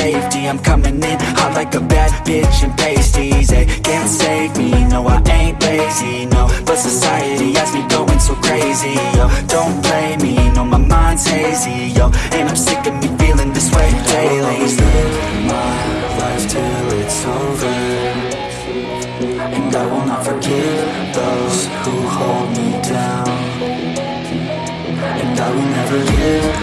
safety. I'm coming in hot like a bad bitch in pasties They can't save me, no I ain't lazy, no. But society has me going so crazy, yo. Don't blame me, no my mind's hazy, yo. And I'm sick of me feeling this way daily. I always live my life till it's over. And I will not forgive those who hold me down. And I will never give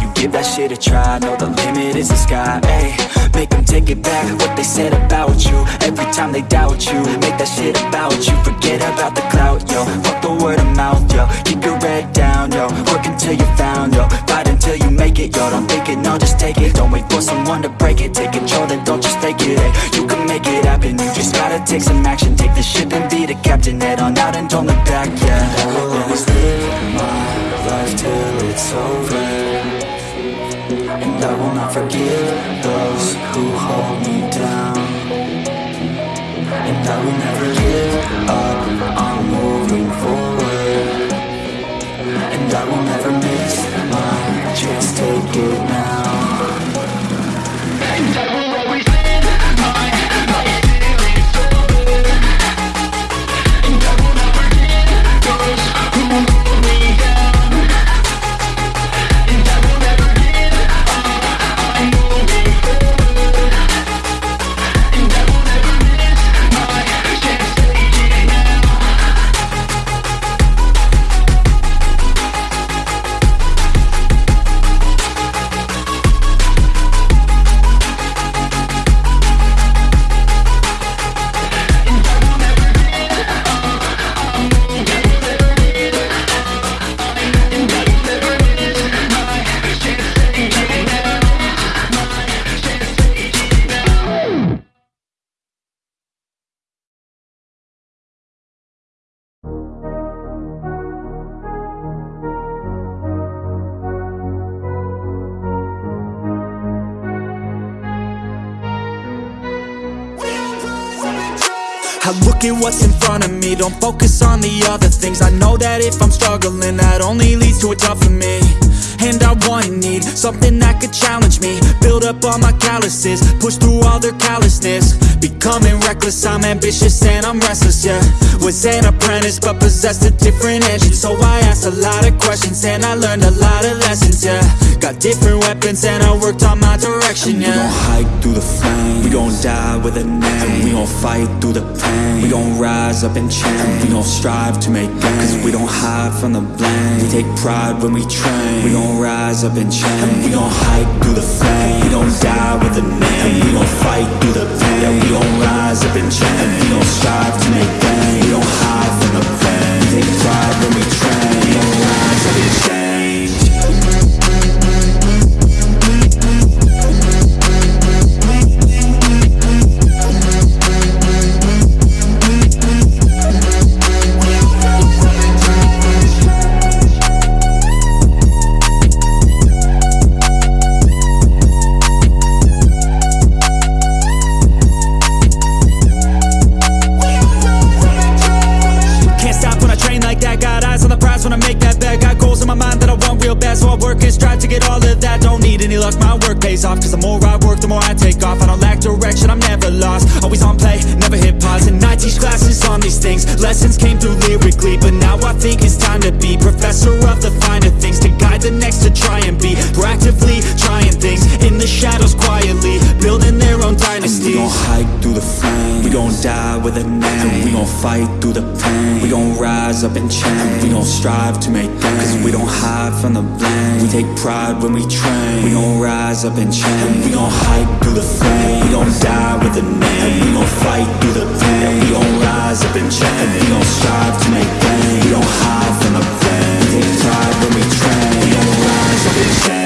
you give that shit a try Know the limit is the sky, eh Make them take it back what they said about you. Every time they doubt you Make that shit about you. Forget about the clout, yo. Fuck the word of mouth, yo. Keep your head down, yo. Work until you found, yo. Fight until you make it, yo. Don't think it, no, just take it. Don't wait for someone to break it. Take control, then don't just take it, eh You can make it happen. You just gotta take some action. Take the ship and be the captain. Head on out and don't look back, yeah. I will always live my life till it's over and I will not forgive those who hold me down. And I will never give up, I'm moving forward. And I will never miss my chance, take it now don't focus on the other things. I know that if I'm struggling, that only leads to a tougher me. And I want and need something that could challenge me. Build up all my calluses, push through all their callousness. Becoming reckless, I'm ambitious and I'm restless, yeah. Was an apprentice but possessed a different engine. So I asked a lot of questions and I learned a lot of lessons, yeah. Got different weapons and I worked on my direction, We gon' hike through the flame We gon' die with a name. And We gon' fight through the pain. We gon' rise up and change We gon' strive to make gains. Cause we don't hide from the blame. We take pride when we train. We gon' rise up and change and We gon' hike through the flame We gon' die with a name. And We gon' fight through the pain. Yeah, we gon' rise up We gon' strive to make gains We don't hide from the pain. We take pride when we train. We gon' rise up and pays off. Cause the more I work, the more I take off. I don't lack direction, I'm never lost. Always on play, never hit pause. And I teach classes on these things. Lessons came through lyrically But now I think it's time to be Professor of the finer things. To guide the next to try and be Proactively trying things. In the shadows quietly dynasty. We gon' hike through the flames. We gon' die with a name. And We gon' fight through the pain. We gon' rise up and change We gon' strive to make gains. Cause we don't hide from the blame. We take pride when we train. We gon' rise up and change We gon' hike through the flames. We gon' die with a name. And We gon' fight through the pain. We gon' rise up and change We gon' strive to make gains. We don't hide from the blame We take pride when we train. We gon' rise up and change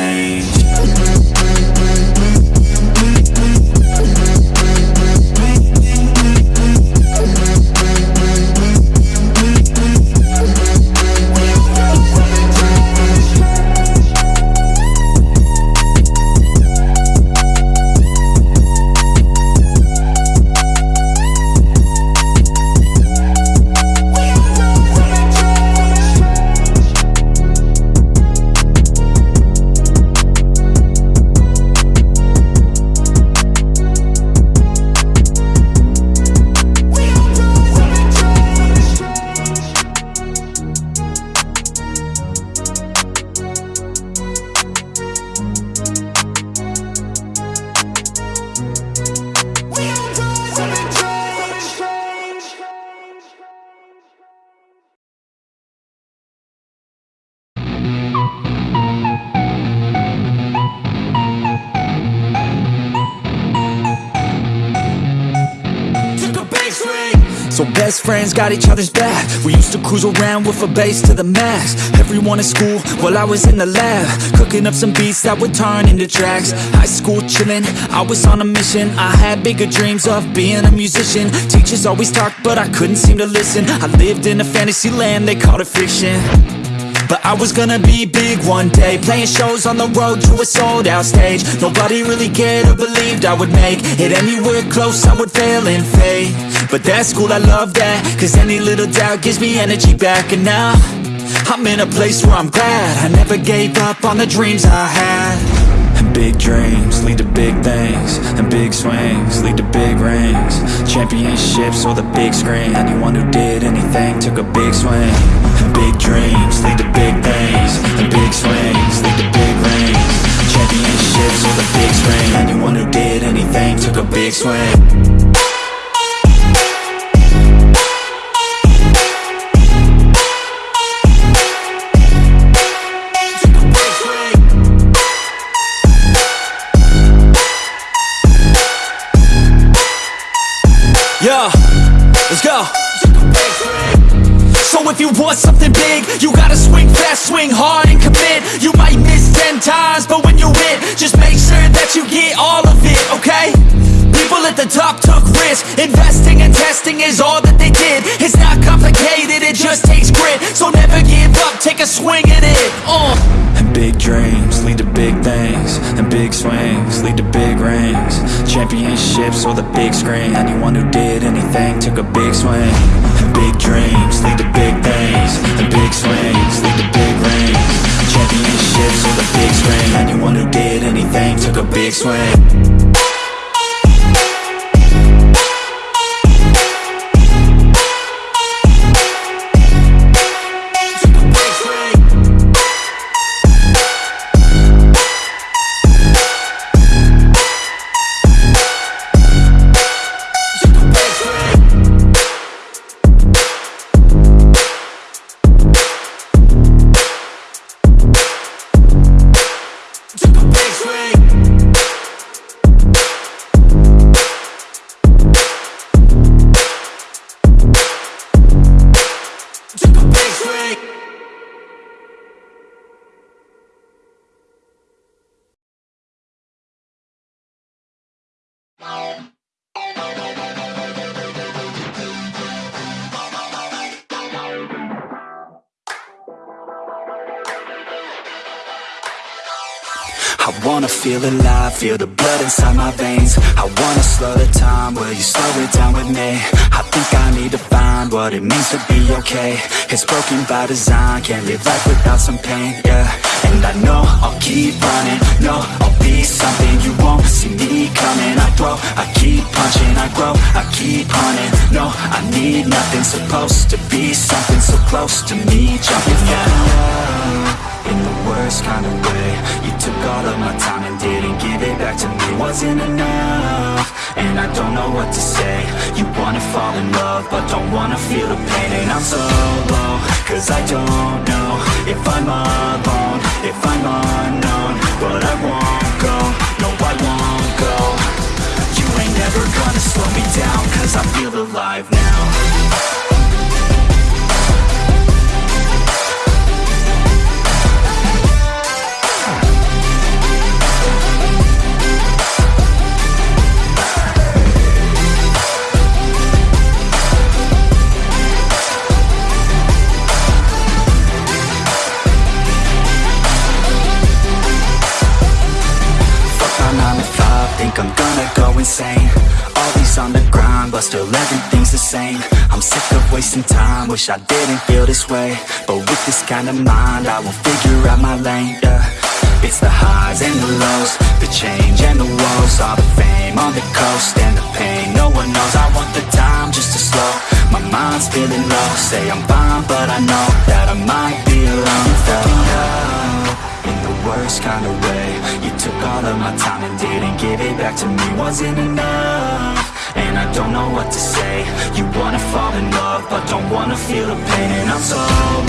best friends got each other's back. We used to cruise around with a bass to the max. Everyone in school while I was in the lab. Cooking up some beats that would turn into tracks. High school chillin', I was on a mission. I had bigger dreams of being a musician. Teachers always talked but I couldn't seem to listen. I lived in a fantasy land, they called it fiction but I was gonna be big one day Playing shows on the road to a sold out stage. Nobody really cared or believed I would make it anywhere close I would fail in faith But that's cool, I love that Cause any little doubt gives me energy back. And now I'm in a place where I'm glad. I never gave up on the dreams I had big dreams lead to big things And big swings lead to big rings. Championships or the big screen Anyone who did anything took a big swing. And big dreams lead to big things And big swings lead to big rings. Championships or the big screen Anyone who did anything took a big swing up, take a swing at it, uh. And big dreams lead to big things And big swings lead to big rings. Championships or the big screen. Anyone who did anything took a big swing. And big dreams lead to big things And big swings lead to big rings. Championships or the big screen. Anyone who did anything took a big swing feel alive, feel the blood inside my veins. I wanna slow the time, will you slow it down with me? I think I need to find what it means to be okay. It's broken by design, can't live life without some pain, yeah. And I know I'll keep running No, I'll be something you won't see me coming. I throw, I keep punching, I grow, I keep hunting No, I need nothing, supposed to be something so close to me Jumping the worst kind of way. You took all of my time and didn't give it back to me. Wasn't enough, and I don't know what to say. You wanna fall in love, but don't wanna feel the pain. And I'm so low, cause I don't know If I'm alone, if I'm unknown. But I won't go, no I won't go. You ain't never gonna slow me down Cause I feel alive now same I'm sick of wasting time, wish I didn't feel this way. But with this kind of mind, I will figure out my lane, yeah. It's the highs and the lows, the change and the woes All the fame on the coast and the pain, no one knows I want the time just to slow, my mind's feeling low. Say I'm fine, but I know that I might be alone. Out in the worst kind of way. You took all of my time and didn't give it back to me. Wasn't enough, and I don't know what to say. You wanna fall in love, but don't wanna feel the pain. And I'm so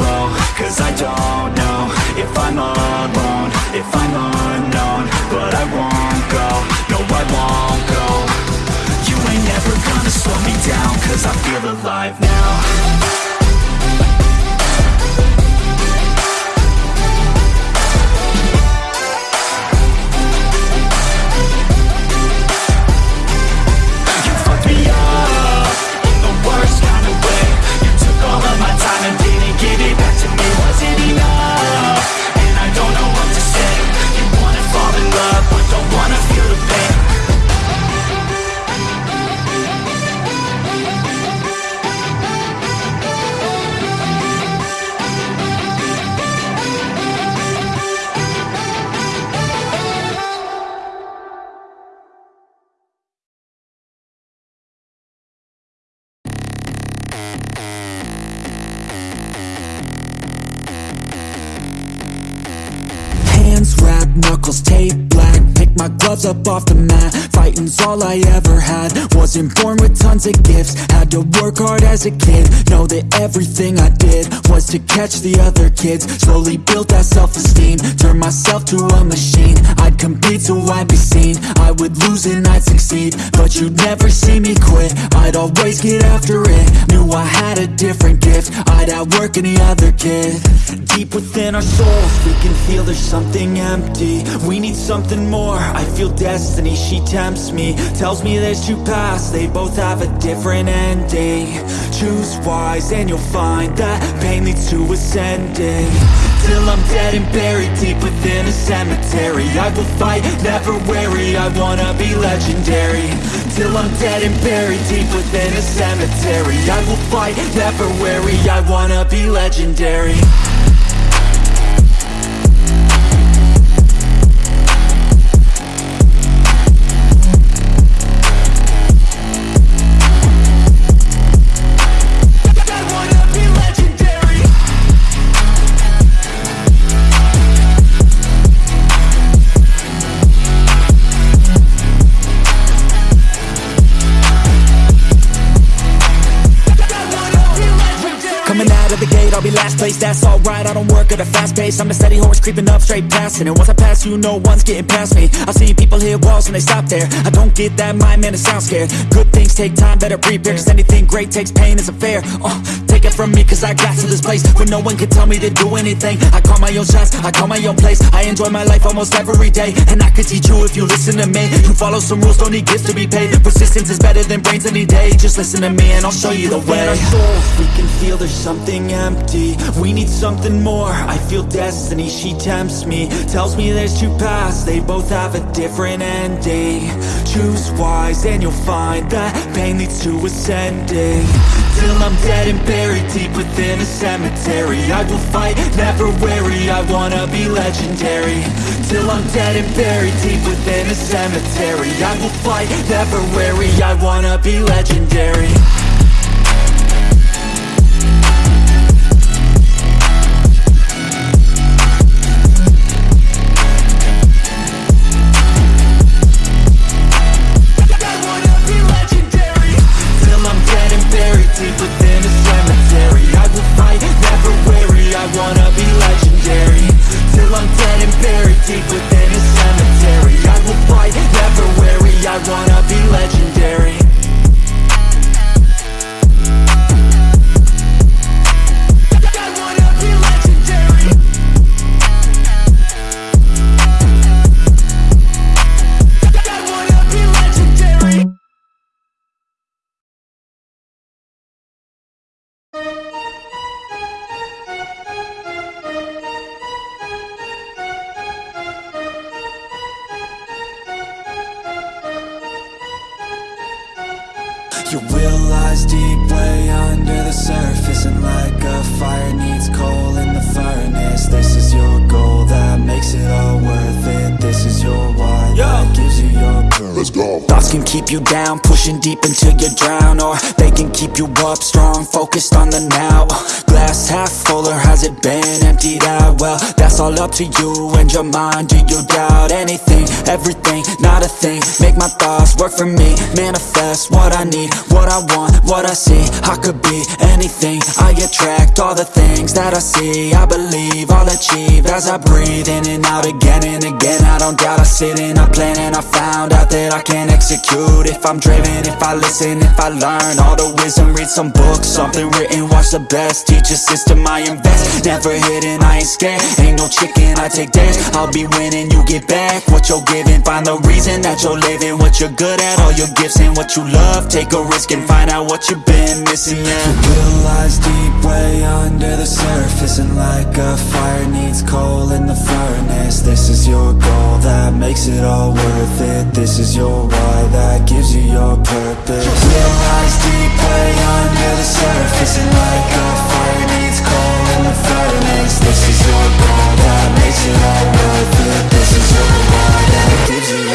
low, cause I don't know If I'm alone, if I'm unknown But I won't go, gloves up off the mat. Fighting's all I ever had. Wasn't born with tons of gifts. Had to work hard as a kid. Know that everything I did Was to catch the other kids. Slowly built that self-esteem. Turned myself to a machine. I'd compete so I'd be seen. I would lose and I'd succeed. But you'd never see me quit. I'd always get after it. Knew I had a different gift. I'd outwork any other kid. Deep within our souls We can feel there's something empty. We need something more. I feel destiny, she tempts me Tells me there's two paths They both have a different ending. Choose wise and you'll find That pain leads to ascending. Till I'm dead and buried deep within a cemetery. I will fight, never weary I wanna be legendary. Till I'm dead and buried deep within a cemetery. I will fight, never weary I wanna be legendary work at a fast pace, I'm a steady horse creeping up straight past And once I pass you, no one's getting past me. I've seen people hit walls and they stop there. I don't get that mind, man, it sounds scared. Good things take time, better prepare. Cause anything great takes pain, it's fair. Uh, Take it from me, cause I got to this place Where no one can tell me to do anything. I call my own shots, I call my own place. I enjoy my life almost every day. And I could teach you if you listen to me. You follow some rules, don't need gifts to be paid. Persistence is better than brains any day. Just listen to me and I'll show you the way. Our souls, we can feel there's something empty. We need something more, I feel destiny, she tempts me Tells me there's two paths, they both have a different ending. Choose wise and you'll find that pain leads to ascending. Till I'm dead and buried deep within a cemetery. I will fight, never weary, I wanna be legendary. Till I'm dead and buried deep within a cemetery. I will fight, never weary, I wanna be legendary under the surface And like a fire needs coal in the furnace. This is your goal that makes it all worth it. This is your Let's go. Thoughts can keep you down, pushing deep until you drown Or they can keep you up strong, focused on the now. Glass half full or has it been emptied out? Well, that's all up to you and your mind. Do you doubt anything, everything, not a thing. Make my thoughts work for me, manifest what I need What I want, what I see, I could be anything. I attract all the things that I see. I believe I'll achieve as I breathe in and out again and again. I don't doubt I sit and I plan and I found out that I can't execute. If I'm driven, if I listen, if I learn all the wisdom Read some books, something written, watch the best. Teach a system I invest, never hidden, I ain't scared. Ain't no chicken, I take dares I'll be winning, you get back what you're giving. Find the reason that you're living, what you're good at All your gifts and what you love. Take a risk and find out what you've been missing, yeah. Will lies deep way under the surface And like a fire needs coal in the furnace. This is your goal that makes it all worth it. This is your why that gives you your purpose. Will lies deep way under the surface And like a fire needs coal in the furnace. This is your goal that makes it all worth it This is your why that gives you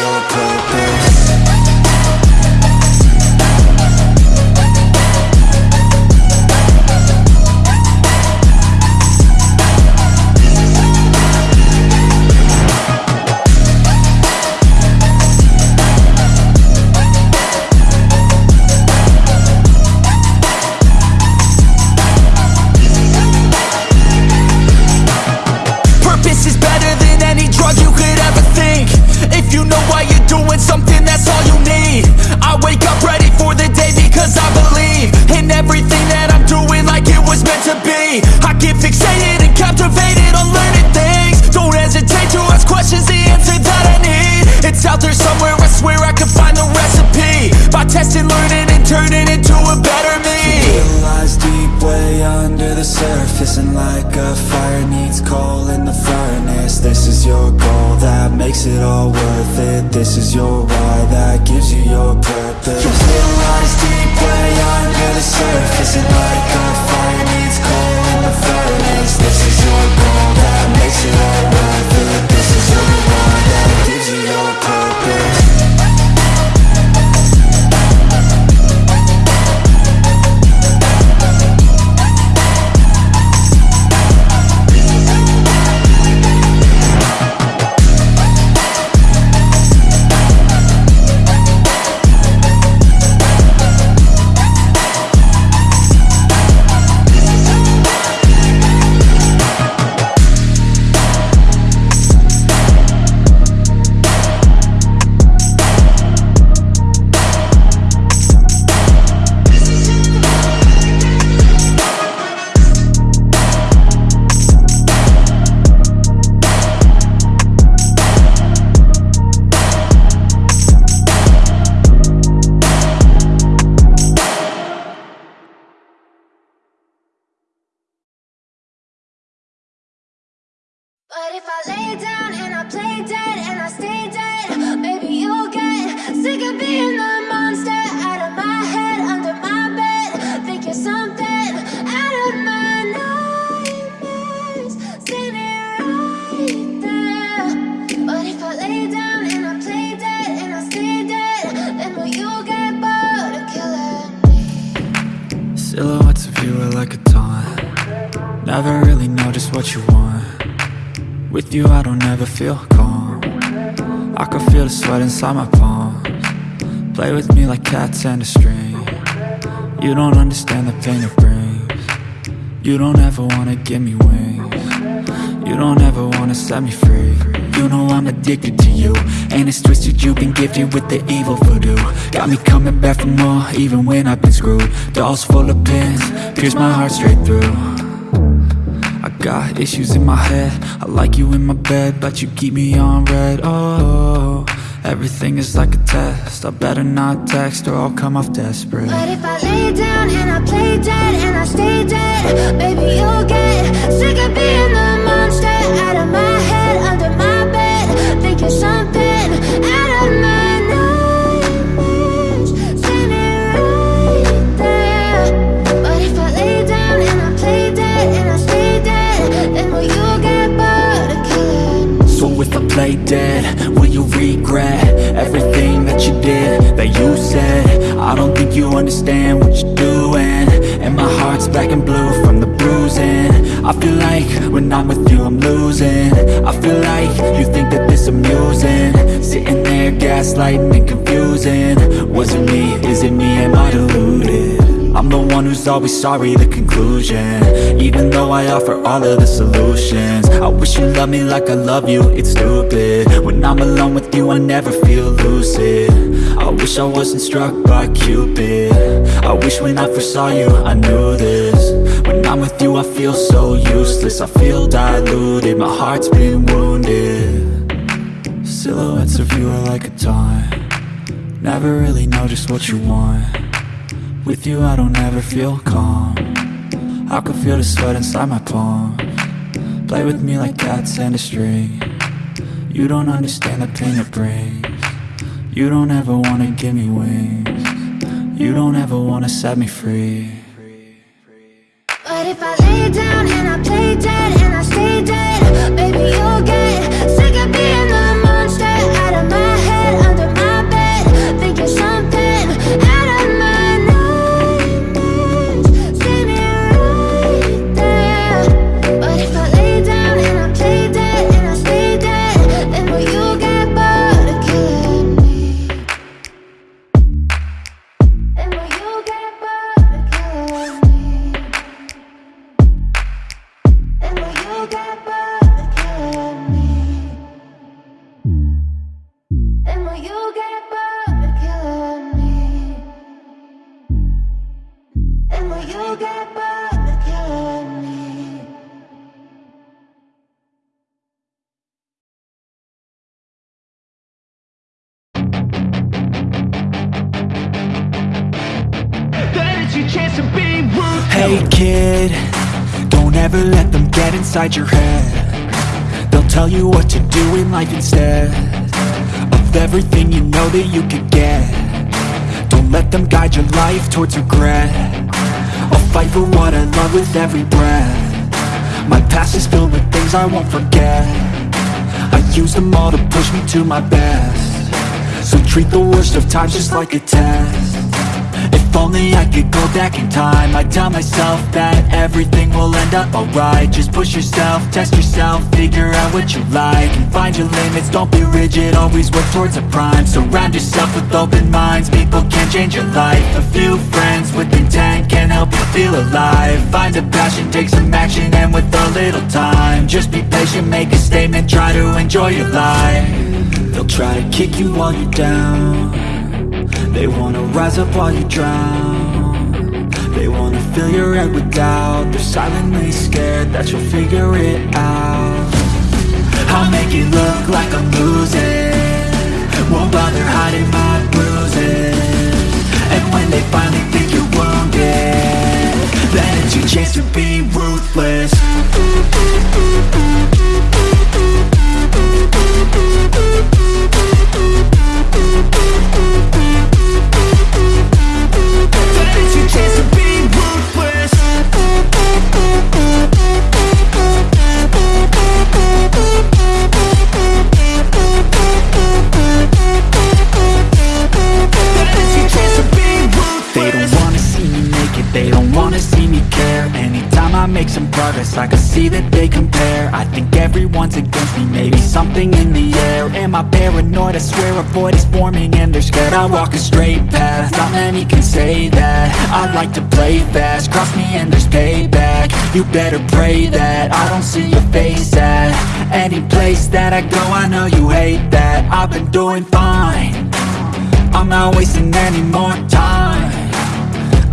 you I don't ever feel calm. I can feel the sweat inside my palms. Play with me like cats and a string. You don't understand the pain it brings. You don't ever wanna give me wings. You don't ever wanna set me free. You know I'm addicted to you And it's twisted you've been gifted with the evil voodoo. Got me coming back for more even when I've been screwed. Dolls full of pins, pierce my heart straight through got issues in my head. I like you in my bed But you keep me on red. Oh, everything is like a test. I better not text or I'll come off desperate. But if I lay down and I play dead And I stay dead Baby, you'll get sick of being the monster Out of my head, under my bed Thinking something Play dead, will you regret Everything that you did, that you said? I don't think you understand what you're doing. And my heart's black and blue from the bruising. I feel like when I'm with you I'm losing. I feel like you think that this amusing. Sitting there gaslighting and confusing. Was it me, is it me, am I deluded? I'm the one who's always sorry, the conclusion. Even though I offer all of the solutions I wish you loved me like I love you, it's stupid. When I'm alone with you, I never feel lucid. I wish I wasn't struck by Cupid. I wish when I first saw you, I knew this. When I'm with you, I feel so useless I feel diluted, my heart's been wounded. Silhouettes of you are like a taunt. Never really know just what you want with you I don't ever feel calm. I can feel the sweat inside my palm. Play with me like cats and a string. You don't understand the pain it brings. You don't ever wanna give me wings. You don't ever wanna set me free. But if I lay down and I play dead and I stay dead Baby, you'll get inside your head. They'll tell you what to do in life instead Of everything you know that you could get. Don't let them guide your life towards regret. I'll fight for what I love with every breath. My past is filled with things I won't forget. I use them all to push me to my best. So treat the worst of times just like a test if only I could go back in time. I'd tell myself that everything will end up alright. Just push yourself, test yourself, figure out what you like. And find your limits, don't be rigid, always work towards a prime. Surround yourself with open minds, people can change your life. A few friends with intent can help you feel alive. Find a passion, take some action, and with a little time Just be patient, make a statement, try to enjoy your life. They'll try to kick you while you're down they wanna rise up while you drown. They wanna fill your head with doubt. They're silently scared that you'll figure it out. I'll make it look like I'm losing. Won't bother hiding my bruises. And when they finally think you're wounded Then it's your chance to be ruthless I swear a void is forming and they're scared I walk a straight path, not many can say that. I like to play fast, cross me and there's payback. You better pray that I don't see your face at Any place that I go, I know you hate that. I've been doing fine. I'm not wasting any more time.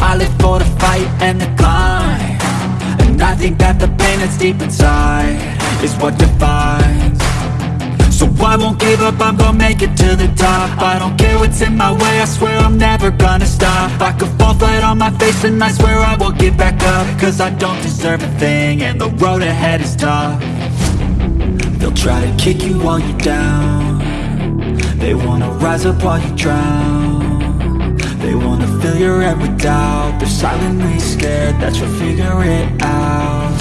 I live for the fight and the climb. And I think that the pain that's deep inside Is what defines I won't give up, I'm gonna make it to the top. I don't care what's in my way, I swear I'm never gonna stop. I could fall flat on my face and I swear I will get back up. Cause I don't deserve a thing and the road ahead is tough. They'll try to kick you while you're down. They wanna rise up while you drown. They wanna fill your head with doubt. They're silently scared that you'll figure it out.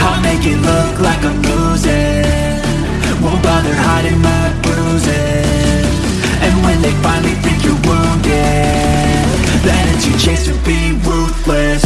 I'll make it look like I'm losing Won't bother hiding my bruises. And when they finally think you're wounded Then it's your chance to be ruthless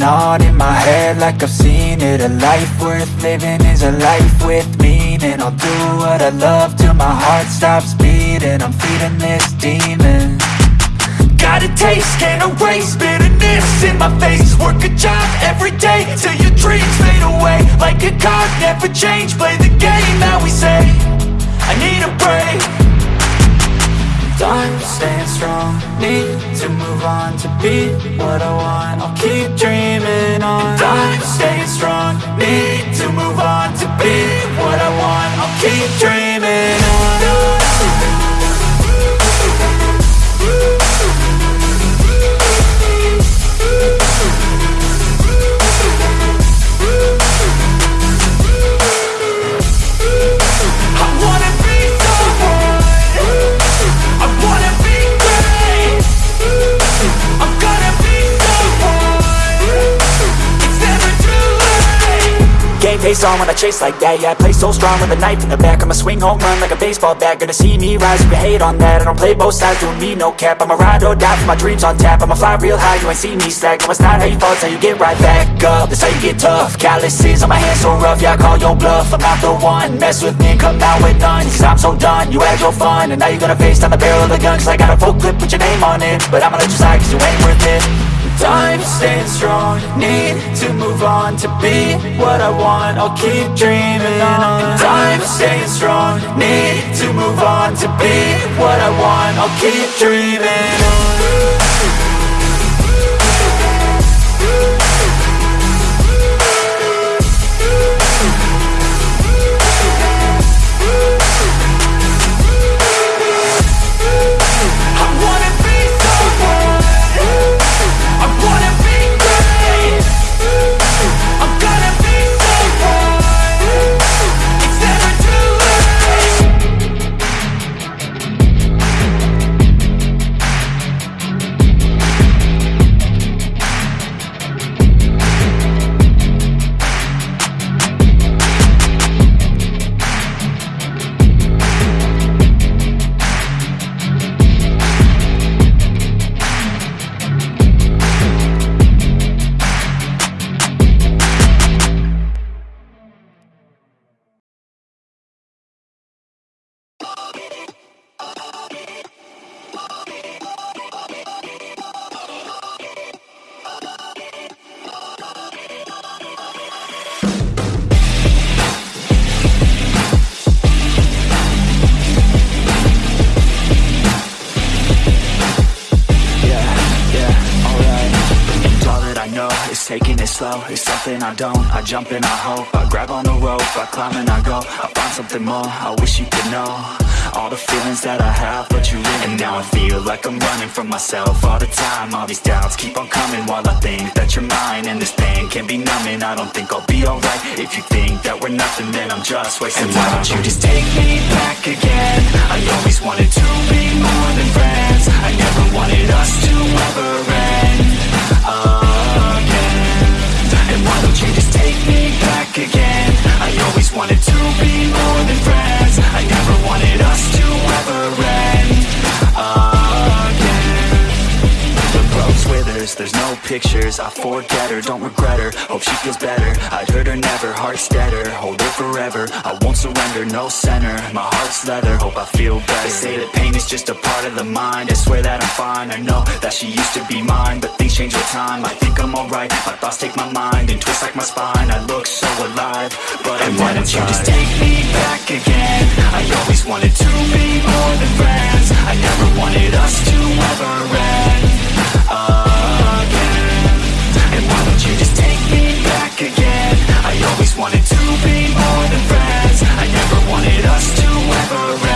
dreaming on in my head like I've seen it. A life worth living is a life with meaning. I'll do what I love till my heart stops beating. I'm feeding this demon. Got a taste, can't erase bitterness in my face. Work a job every day till your dreams fade away. Like a card, never change, play the game that we say I need a break I'm staying strong Need to move on to be what I want. I'll keep dreaming on. I'm staying strong Need to move on to be what I want. I'll keep dreaming face on when I chase like that. Yeah, I play so strong with a knife in the back. I'ma swing home run like a baseball bat. Gonna see me rise you hate on that. I don't play both sides, doing me no cap. I'ma ride or die for my dreams on tap. I'ma fly real high, you ain't see me slack. No, it's not how you fall, it's how you get right back up. That's how you get tough. Calluses on my hands so rough Yeah, I call your bluff. I'm not the one. Mess with me come out with none. Cause I'm so done You had your fun. And now you're gonna face down the barrel of the gun. Cause I got a full clip with your name on it. But I'ma let you slide cause you ain't worth it I'm staying strong. Need to move on to be what I want. I'll keep dreaming on. I'm staying strong. Need to move on to be what I want. I'll keep dreaming on slow, it's something I don't. I jump and I hope, I grab on the rope. I climb and I go, I find something more. I wish you could know. All the feelings that I have, but you really And now I feel like I'm running from myself all the time. All these doubts keep on coming while I think that you're mine. And this pain can be numbing, I don't think I'll be alright If you think that we're nothing, then I'm just wasting And time why don't you just take me back again? I always wanted to be more than friends. I never wanted us to ever end. Again And why don't you just take me back again? I always wanted to be more than friends. I never wanted us to ever end. Again. The rose withers, there's no pictures I forget her, don't regret her. Hope she feels better, I'd hurt her never heart's steadier, hold her forever. I won't surrender, no center. My heart's leather, hope I feel better. They say that pain is just a part of the mind. I swear that I'm fine, I know that she used to be mine But things change with time, I think I'm alright. My thoughts take my mind and twist like my spine. I look so alive, but I'm why don't you just take me back again. I always wanted to be more than friends. I never wanted us to ever end. Again wanted to be more than friends. I never wanted us to ever end